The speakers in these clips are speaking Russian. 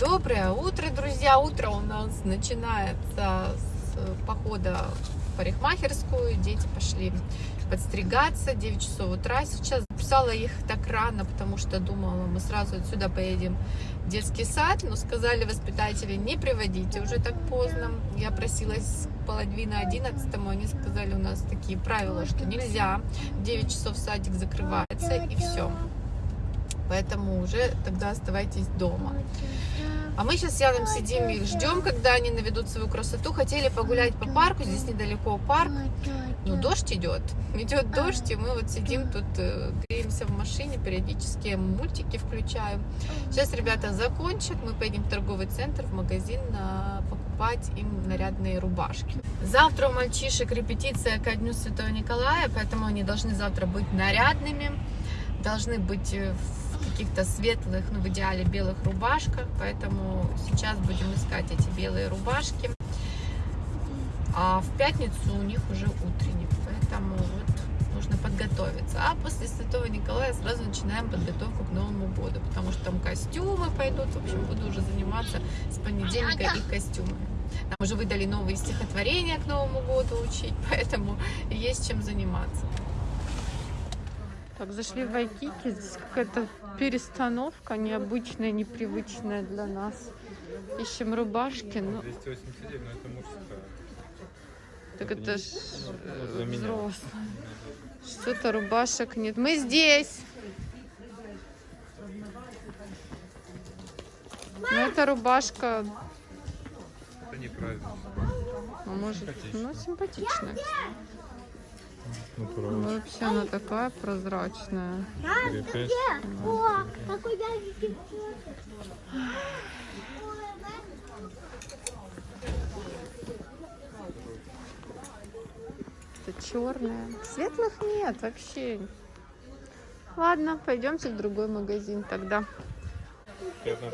Доброе утро, друзья! Утро у нас начинается с похода в парикмахерскую. Дети пошли подстригаться. 9 часов утра сейчас. Записала их так рано, потому что думала, мы сразу отсюда поедем в детский сад. Но сказали воспитатели, не приводите уже так поздно. Я просилась половины одиннадцатому. Они сказали, у нас такие правила, что нельзя. В 9 часов садик закрывается и все. Поэтому уже тогда оставайтесь дома. А мы сейчас с Яном сидим и ждем, когда они наведут свою красоту. Хотели погулять по парку, здесь недалеко парк. Ну, дождь идет. Идет дождь, и мы вот сидим тут, э, греемся в машине, периодически мультики включаем. Сейчас ребята закончат, мы поедем в торговый центр, в магазин а, покупать им нарядные рубашки. Завтра у мальчишек репетиция ко Дню Святого Николая, поэтому они должны завтра быть нарядными, должны быть в каких-то светлых, ну в идеале белых рубашках, поэтому сейчас будем искать эти белые рубашки. А в пятницу у них уже утренник, поэтому вот нужно подготовиться. А после Святого Николая сразу начинаем подготовку к Новому году, потому что там костюмы пойдут, в общем, буду уже заниматься с понедельника их костюмами. Нам уже выдали новые стихотворения к Новому году учить, поэтому есть чем заниматься. Так, зашли в Вайкики. Здесь какая-то перестановка необычная, непривычная для нас. Ищем рубашки. Но... 289, но это мужская. Так это, это ж для э, меня. взрослая. Что-то рубашек нет. Мы здесь. Ну, это рубашка, Это неправильно. а может, ну, симпатичная. Правда. вообще она такая прозрачная. О, какой яркий Это черная. Светлых нет вообще. Ладно, пойдемте в другой магазин тогда.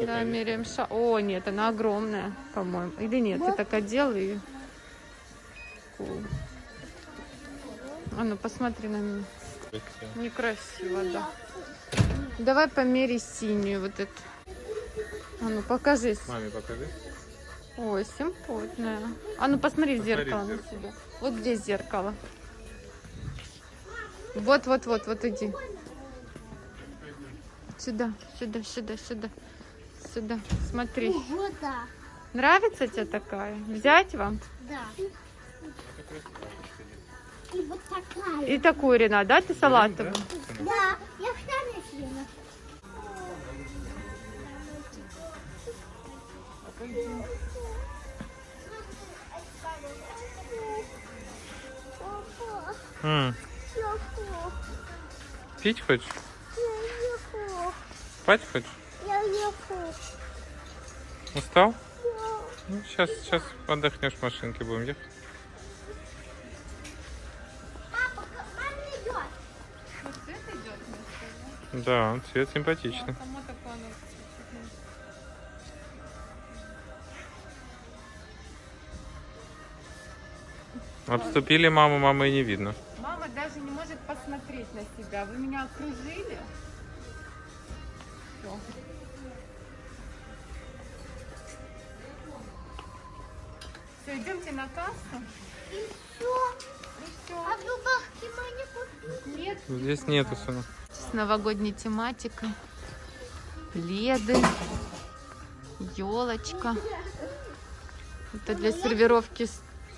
Да, меряем ша. О, нет, она огромная, по-моему. Или нет, ты так одел и... Cool. А ну, посмотри на меня. Красиво. Некрасиво, да. Давай помери синюю вот эту. А ну, покажись. Маме покажи. Ой, симпотная. А ну, посмотри в Посмотри зеркало в на зеркало. себя. Вот здесь зеркало. Вот, вот, вот, вот иди. Сюда, сюда, сюда, сюда. Сюда, смотри. Да. Нравится тебе такая? Взять вам? Да. И вот такая. И такую, Ренат, да, ты салатовую? Да, я вторая съела. М, ехал. Пить хочешь? Я ехал. Спать хочешь? Я ехал. Устал? Ну, сейчас, сейчас отдохнешь в машинке, будем ехать. Да, цвет симпатичный. Само такое оно Обступили маму, мамы и не видно. Мама даже не может посмотреть на себя. Вы меня окружили? Всё. Все, идемте на кассу. И все. И все. А рубашки мы не купили. Нет. Здесь нету, сынок. Новогодней тематикой. Пледы. Елочка. Это для сервировки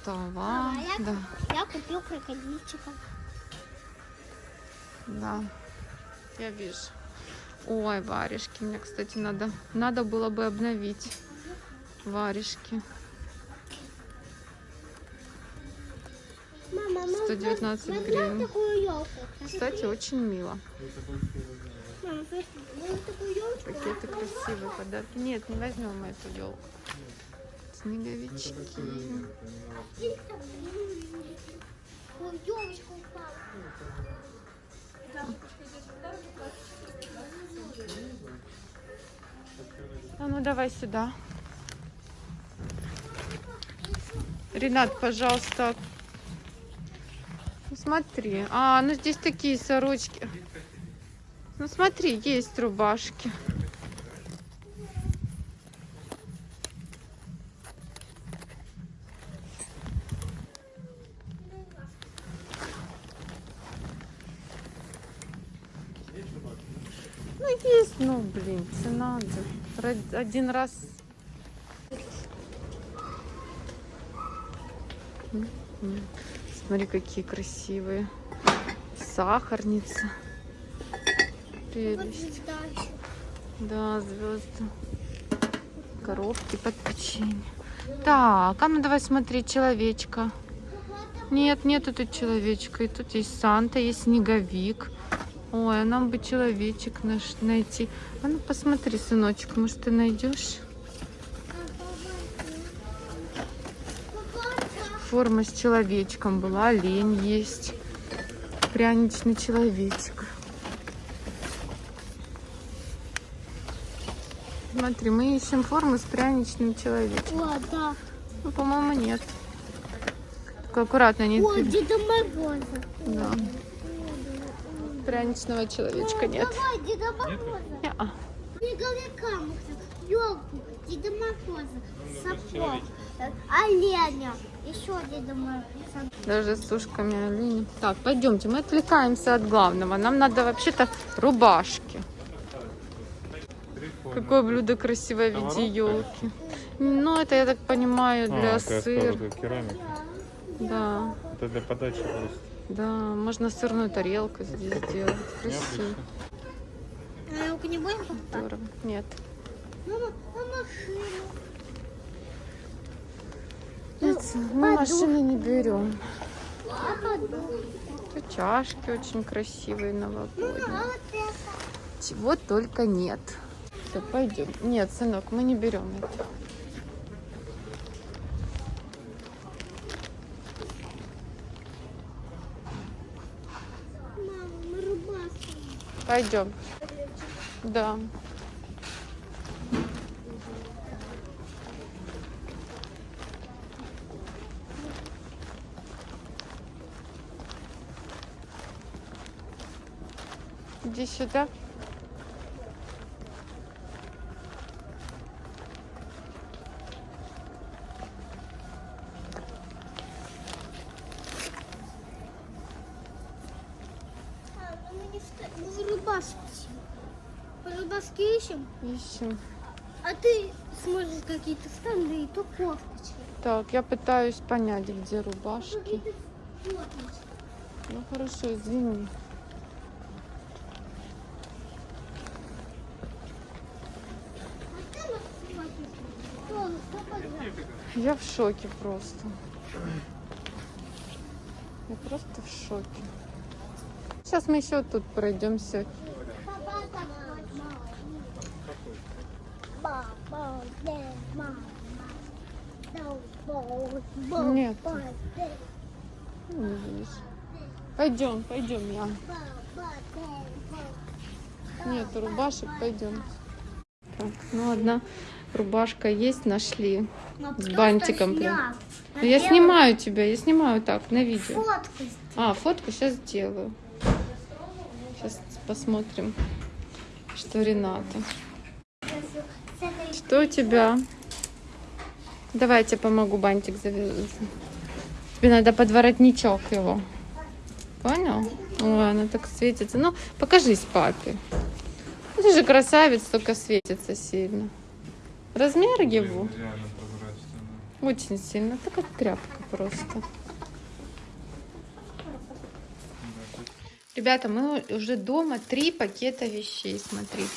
стола. я, Да, я купил крокодильчика. да. Я вижу. Ой, варежки. Мне, кстати, надо, надо было бы обновить варежки. 119 возьмем гривен. Кстати, очень мило. Пакеты красивые подарки. Нет, не возьмем мы эту елку. Снеговички. А ну давай сюда. Ренат, пожалуйста смотри. А, ну здесь такие сорочки. Ну смотри, есть рубашки. Ну есть, ну блин, цена один раз. Mm-hmm. Смотри, какие красивые. Сахарница. Прелесть. Да, звезды. Коробки под печенье. Так, а ну давай смотреть человечка. Нет, нету тут человечка. И тут есть Санта, есть снеговик. Ой, а нам бы человечек наш найти. А ну посмотри, сыночек, может ты найдешь? Форма с человечком была, олень есть. Пряничный человечек. Смотри, мы ищем форму с пряничным человечком. О, да. Ну, по-моему, нет. Только аккуратно, не О, Деда Мороза. Да. Пряничного человечка нет. Давай, Деда Мороза. Не-а. Снеговика можно, елку, Деда Мороза, сапог, оленя, еще Деда Мороза. Даже с ушками оленя. Так, пойдемте, мы отвлекаемся от главного. Нам надо вообще-то рубашки. Какое блюдо красивое в виде елки. Ну, это, я так понимаю, А, для сковородка, керамика. Да, Это для подачи просто. да. Можно сырную тарелку здесь сделать. Красиво. А елку не будем покупать? Здорово. Нет. Мама, а машину? Нет, мы машины не берем. А? Тут чашки очень красивые А новогодние. это? Чего только нет. Все, пойдем. Нет, сынок, мы не берем это. Мама, мы рубашку. Пойдем. Да. Иди сюда. Ну рубашки ищем. Ищем, а ты смотришь какие-то стенды и то кофточки. Так, я пытаюсь понять, где рубашки. Кофточки. Ну хорошо, извини. А ты нас смотришь. Что, что подряд? Я в шоке просто. Я просто в шоке. Сейчас мы еще тут пройдемся. Нет. Не. Пойдем, пойдем, я. Нет рубашек, пойдем. Так, ну одна рубашка есть, нашли. Но С кто-то бантиком прям. Ну, я снимаю тебя, я снимаю так, на видео. Фотку сделал. А, фотку сейчас сделаю. Сейчас посмотрим, что Рената. С Что у тебя? Давай я тебе помогу бантик завязать. Тебе надо под воротничок его. Понял? Ой, она так светится. Ну, покажись папе. Ну, Ты же красавец, только светится сильно. Размер его очень сильно. Так как тряпка просто. Ребята, мы уже дома. Три пакета вещей, смотрите.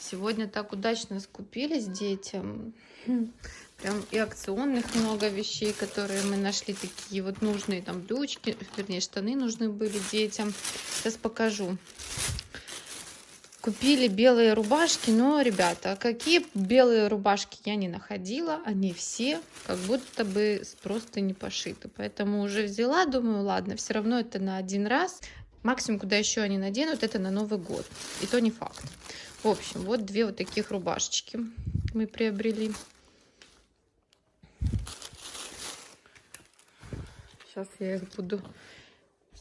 Сегодня так удачно скупились детям. Прям и акционных много вещей, которые мы нашли, такие вот нужные, там брючки, вернее, штаны нужны были детям. Сейчас покажу. Купили белые рубашки, но, ребята, какие белые рубашки я не находила, они все как будто бы просто не пошиты. Поэтому уже взяла, думаю, ладно, все равно это на один раз. Максимум, куда еще они наденут, это на Новый год. И то не факт. В общем, вот две вот таких рубашечки мы приобрели. Сейчас я их буду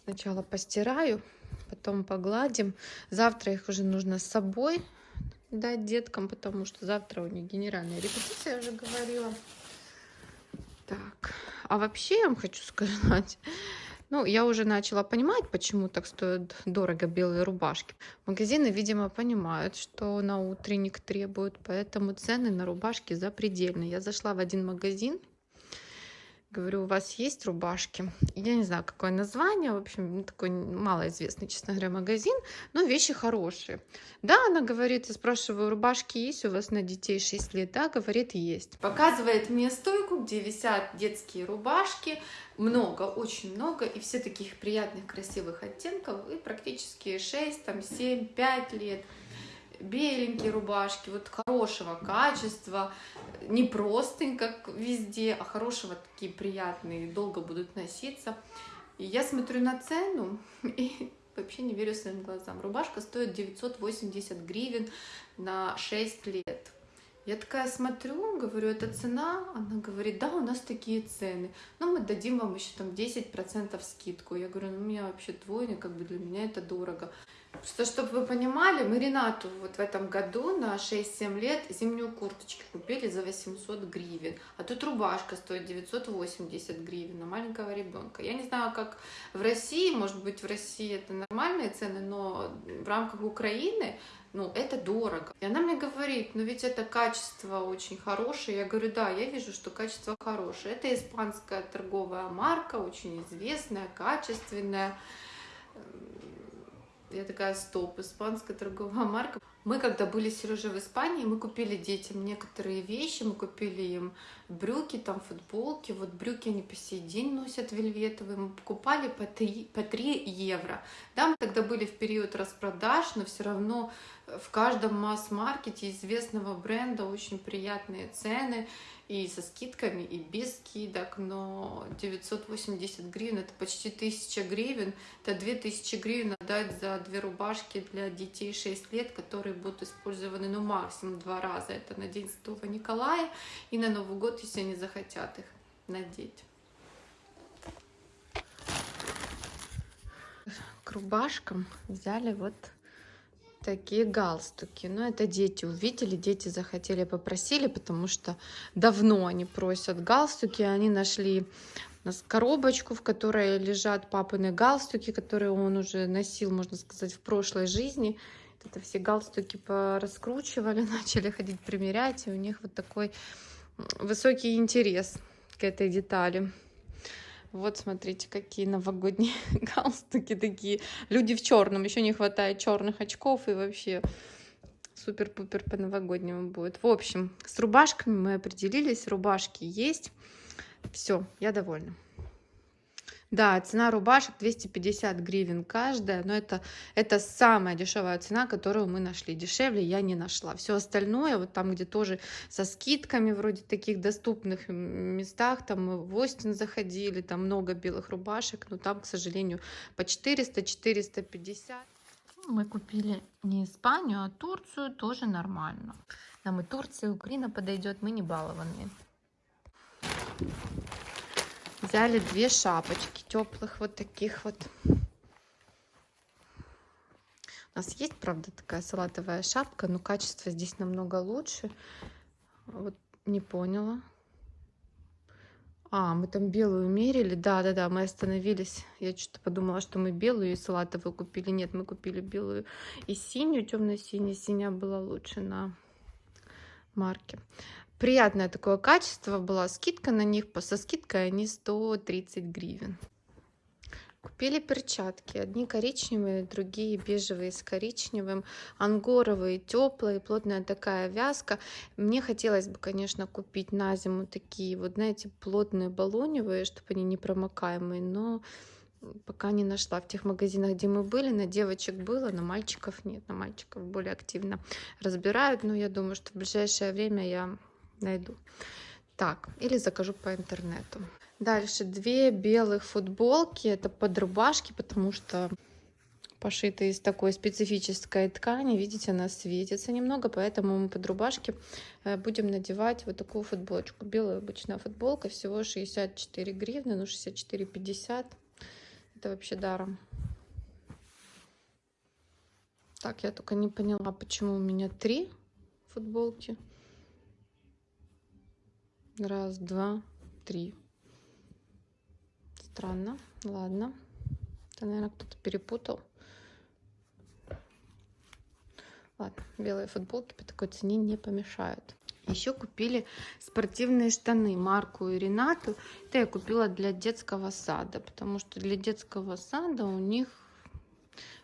сначала постираю, потом погладим. Завтра их уже нужно с собой дать деткам, потому что завтра у них генеральная репетиция, я уже говорила. Так, а вообще я вам хочу сказать, Ну, я уже начала понимать, почему так стоят дорого белые рубашки. Магазины, видимо, понимают, что на утренник требуют, поэтому цены на рубашки запредельные. Я зашла в один магазин, Говорю, у вас есть рубашки? Я не знаю, какое название, в общем, такой малоизвестный, честно говоря, магазин, но вещи хорошие. Да, она говорит, я спрашиваю, рубашки есть у вас на детей 6 лет? Да, говорит, есть. Показывает мне стойку, где висят детские рубашки, много, очень много, и все таких приятных, красивых оттенков, и практически 6, там, 7, 5 лет беленькие рубашки, вот хорошего качества, не простынь, как везде, а хорошего, такие приятные, долго будут носиться. И я смотрю на цену и вообще не верю своим глазам. Рубашка стоит 980 гривен на 6 лет. Я такая смотрю, говорю, это цена? Она говорит, да, у нас такие цены. Но мы дадим вам еще там 10% скидку. Я говорю, ну у меня вообще двойник, как бы для меня это дорого. Просто, чтобы вы понимали, мы Ренату вот в этом году на 6-7 лет зимнюю курточку купили за 800 гривен. А тут рубашка стоит 980 гривен на маленького ребенка. Я не знаю, как в России, может быть, в России это нормальные цены, но в рамках Украины, ну, это дорого. И она мне говорит, ну ведь это качество очень хорошее. Я говорю, да, я вижу, что качество хорошее. Это испанская торговая марка, очень известная, качественная я такая, стоп, испанская торговая марка. Мы, когда были с Сережей в Испании, мы купили детям некоторые вещи, мы купили им брюки, там футболки. Вот брюки они по сей день носят вельветовые. Мы покупали по 3, по 3 евро. Да, мы тогда были в период распродаж, но все равно в каждом масс-маркете известного бренда очень приятные цены и со скидками, и без скидок, но 980 гривен, это почти 1000 гривен, это 2000 гривен отдать за две рубашки для детей 6 лет, которые будут использованы, ну, максимум два раза, это на День Святого Николая и на Новый год, если они захотят их надеть. К рубашкам взяли вот такие галстуки. Но это дети увидели, дети захотели, попросили, потому что давно они просят галстуки. Они нашли нас коробочку, в которой лежат папины галстуки, которые он уже носил, можно сказать, в прошлой жизни. Это все галстуки раскручивали, начали ходить примерять, и у них вот такой высокий интерес к этой детали. Вот смотрите, какие новогодние галстуки такие. Люди в черном. Еще не хватает черных очков и вообще супер-пупер по-новогоднему будет. В общем, с рубашками мы определились. Рубашки есть. Все, я довольна. Да, цена рубашек 250 гривен каждая, но это, это самая дешевая цена, которую мы нашли. Дешевле я не нашла. Все остальное, вот там, где тоже со скидками, вроде таких доступных местах, там мы в Остин заходили, там много белых рубашек, но там, к сожалению, по 400-450. Мы купили не Испанию, а Турцию, тоже нормально. Нам и Турция, и Украина подойдет, мы не балованные. Взяли две шапочки теплых, вот таких вот. У нас есть, правда, такая салатовая шапка, но качество здесь намного лучше. Вот не поняла. А, мы там белую мерили. Да, да, да, мы остановились. Я что-то подумала, что мы белую и салатовую купили. Нет, мы купили белую и синюю, темно-синяя. Синяя была лучше на марке. Приятное такое качество, была скидка на них, со скидкой они 130 гривен. Купили перчатки, одни коричневые, другие бежевые с коричневым, ангоровые, теплые, плотная такая вязка. Мне хотелось бы, конечно, купить на зиму такие вот, знаете, плотные баллоневые, чтобы они не промокаемые, но пока не нашла. В тех магазинах, где мы были, на девочек было, на мальчиков нет. На мальчиков более активно разбирают, но я думаю, что в ближайшее время я найду. Так, или закажу по интернету. Дальше две белых футболки. Это под рубашки, потому что пошиты из такой специфической ткани. Видите, она светится немного, поэтому мы под рубашки э, будем надевать вот такую футболочку. Белая обычная футболка, всего 64 гривны, ну 64,50. Это вообще даром. Так, я только не поняла, почему у меня три футболки. Раз, два, три. Странно. Ладно. Это, наверное, кто-то перепутал. Ладно, белые футболки по такой цене не помешают. Еще купили спортивные штаны Марку и Ренату. Это я купила для детского сада, потому что для детского сада у них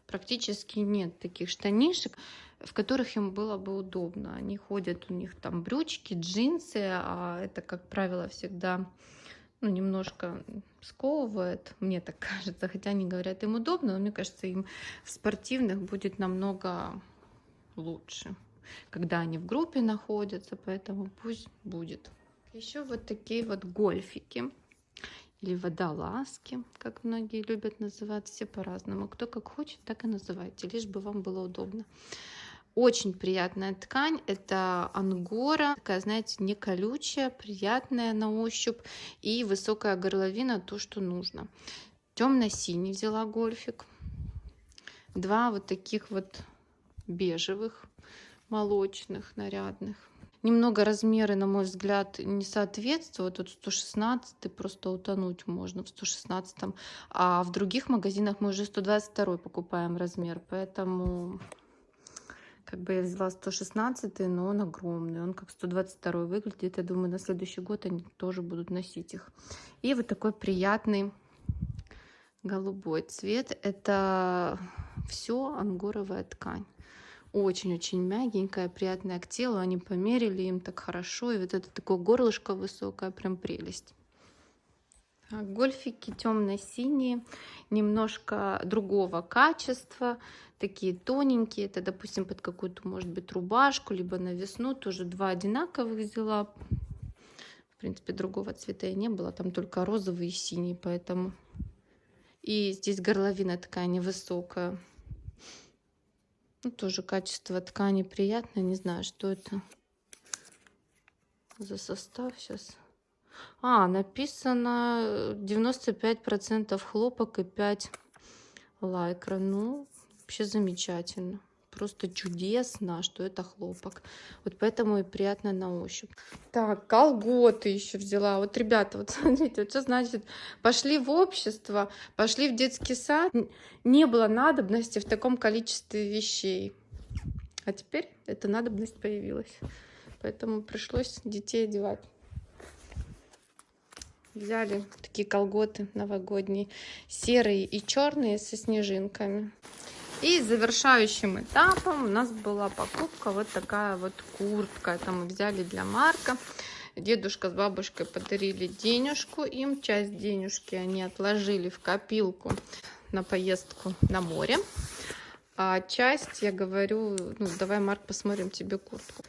практически нет таких штанишек, в которых им было бы удобно. Они ходят, у них там брючки, джинсы, а это, как правило, всегда ну, немножко сковывает, мне так кажется, хотя они говорят, им удобно, но мне кажется, им в спортивных будет намного лучше когда они в группе находятся, поэтому пусть будет. Еще вот такие вот гольфики или водолазки, как многие любят называть, все по-разному. Кто как хочет, так и называйте, лишь бы вам было удобно. Очень приятная ткань, это ангора, такая, знаете, не колючая, приятная на ощупь и высокая горловина, то, что нужно. Темно-синий взяла гольфик. Два вот таких вот бежевых молочных, нарядных. Немного размеры, на мой взгляд, не соответствуют. Тут 116 просто утонуть можно в 116. А в других магазинах мы уже 122 покупаем размер. Поэтому как бы я взяла 116, но он огромный. Он как 122 выглядит. Я думаю, на следующий год они тоже будут носить их. И вот такой приятный голубой цвет. Это все ангоровая ткань очень-очень мягенькая, приятная к телу. Они померили им так хорошо. И вот это такое горлышко высокое, прям прелесть. Так, гольфики темно-синие, немножко другого качества, такие тоненькие. Это, допустим, под какую-то, может быть, рубашку, либо на весну. Тоже два одинаковых взяла. В принципе, другого цвета и не было. Там только розовый и синий, поэтому... И здесь горловина такая невысокая. Ну, тоже качество ткани приятное. Не знаю, что это за состав сейчас. А, написано 95% хлопок и 5 лайкра. Ну, вообще замечательно просто чудесно, что это хлопок. Вот поэтому и приятно на ощупь. Так, колготы еще взяла. Вот, ребята, вот смотрите, вот что значит, пошли в общество, пошли в детский сад. Не было надобности в таком количестве вещей. А теперь эта надобность появилась. Поэтому пришлось детей одевать. Взяли такие колготы новогодние, серые и черные со снежинками. И завершающим этапом у нас была покупка вот такая вот куртка. Это мы взяли для Марка. Дедушка с бабушкой подарили денежку им. Часть денежки они отложили в копилку на поездку на море. А часть, я говорю, ну давай, Марк, посмотрим тебе куртку.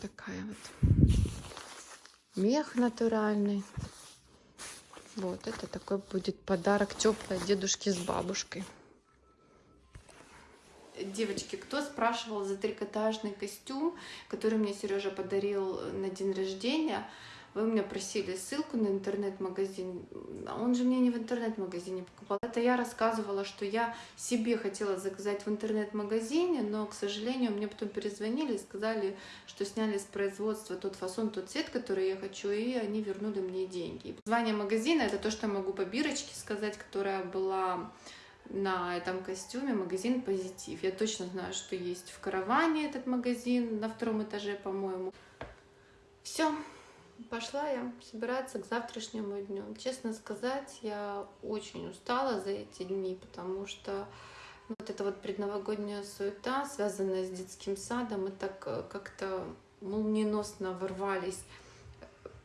Такая вот. Мех натуральный. Вот, это такой будет подарок теплый дедушке с бабушкой. Девочки, кто спрашивал за трикотажный костюм, который мне Сережа подарил на день рождения, вы меня просили ссылку на интернет-магазин. Он же мне не в интернет-магазине покупал. Это я рассказывала, что я себе хотела заказать в интернет-магазине, но, к сожалению, мне потом перезвонили и сказали, что сняли с производства тот фасон, тот цвет, который я хочу, и они вернули мне деньги. Название магазина — это то, что я могу по бирочке сказать, которая была на этом костюме магазин «Позитив». Я точно знаю, что есть в караване этот магазин на втором этаже, по-моему. Все, пошла я собираться к завтрашнему дню. Честно сказать, я очень устала за эти дни, потому что ну, вот эта вот предновогодняя суета, связанная с детским садом, мы так э, как-то молниеносно ворвались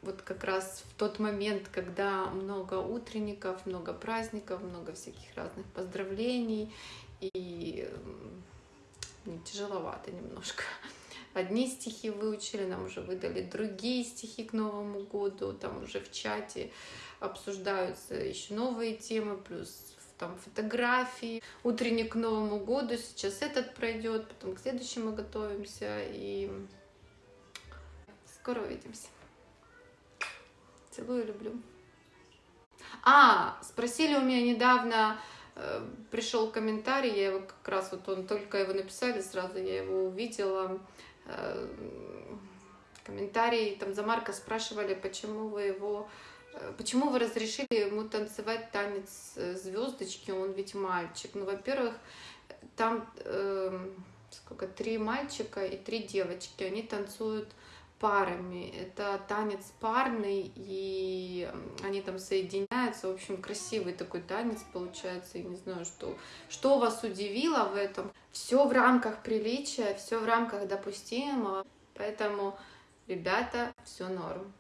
вот как раз в тот момент, когда много утренников, много праздников, много всяких разных поздравлений, и ну, тяжеловато немножко. Одни стихи выучили, нам уже выдали другие стихи к Новому году, там уже в чате обсуждаются еще новые темы, плюс там фотографии. Утренник к Новому году, сейчас этот пройдет, потом к следующему готовимся, и скоро увидимся. Целую, люблю. А, спросили у меня недавно, э, пришел комментарий, я его как раз, вот он только его написали, сразу я его увидела. Э, комментарий, там за Марка спрашивали, почему вы его Э, Почему вы разрешили ему танцевать танец э, звездочки? Он ведь мальчик. Ну, во-первых, там эм, сколько три мальчика и три девочки. Они танцуют парами. Это танец парный, и они там соединяются. В общем, красивый такой танец получается. Я не знаю, что, что вас удивило в этом. Все в рамках приличия, все в рамках допустимого. Поэтому, ребята, все норм.